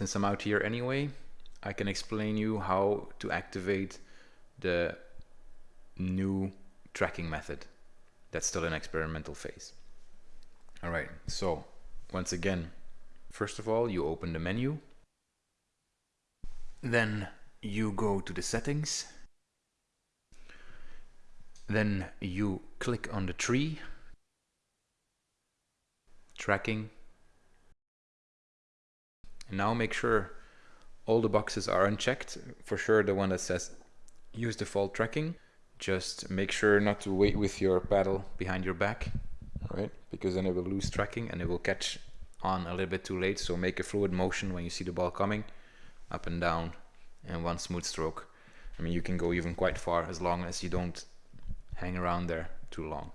since I'm out here anyway, I can explain you how to activate the new tracking method that's still in experimental phase. All right, so once again, first of all, you open the menu. Then you go to the settings. Then you click on the tree, tracking. And now make sure all the boxes are unchecked. For sure, the one that says use default tracking. Just make sure not to wait with your paddle behind your back, right? Because then it will lose tracking and it will catch on a little bit too late. So make a fluid motion when you see the ball coming, up and down, and one smooth stroke. I mean, you can go even quite far as long as you don't hang around there too long.